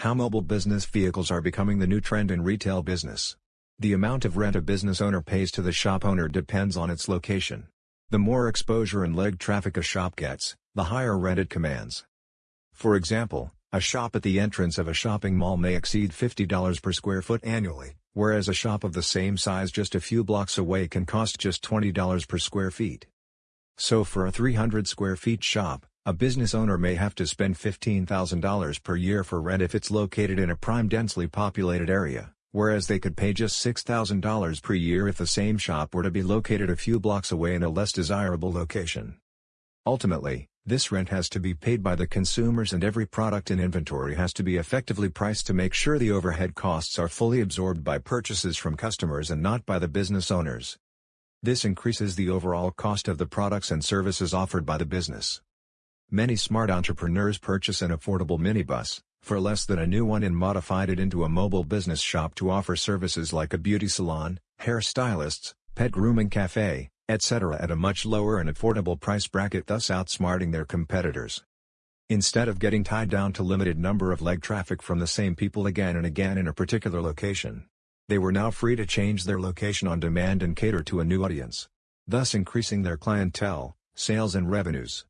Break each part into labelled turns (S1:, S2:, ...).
S1: How mobile business vehicles are becoming the new trend in retail business. The amount of rent a business owner pays to the shop owner depends on its location. The more exposure and leg traffic a shop gets, the higher rent it commands. For example, a shop at the entrance of a shopping mall may exceed $50 per square foot annually, whereas a shop of the same size just a few blocks away can cost just $20 per square feet. So for a 300 square feet shop, a business owner may have to spend $15,000 per year for rent if it's located in a prime densely populated area, whereas they could pay just $6,000 per year if the same shop were to be located a few blocks away in a less desirable location. Ultimately, this rent has to be paid by the consumers and every product in inventory has to be effectively priced to make sure the overhead costs are fully absorbed by purchases from customers and not by the business owners. This increases the overall cost of the products and services offered by the business. Many smart entrepreneurs purchase an affordable minibus, for less than a new one and modified it into a mobile business shop to offer services like a beauty salon, hairstylists, pet grooming cafe, etc. at a much lower and affordable price bracket thus outsmarting their competitors. Instead of getting tied down to limited number of leg traffic from the same people again and again in a particular location, they were now free to change their location on demand and cater to a new audience, thus increasing their clientele, sales and revenues.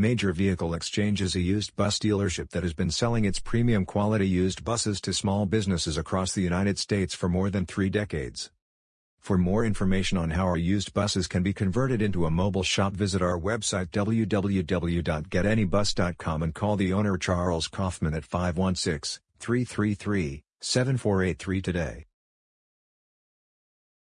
S1: Major Vehicle Exchange is a used bus dealership that has been selling its premium quality used buses to small businesses across the United States for more than three decades. For more information on how our used buses can be converted into a mobile shop visit our website www.getanybus.com and call the owner Charles Kaufman at 516-333-7483 today.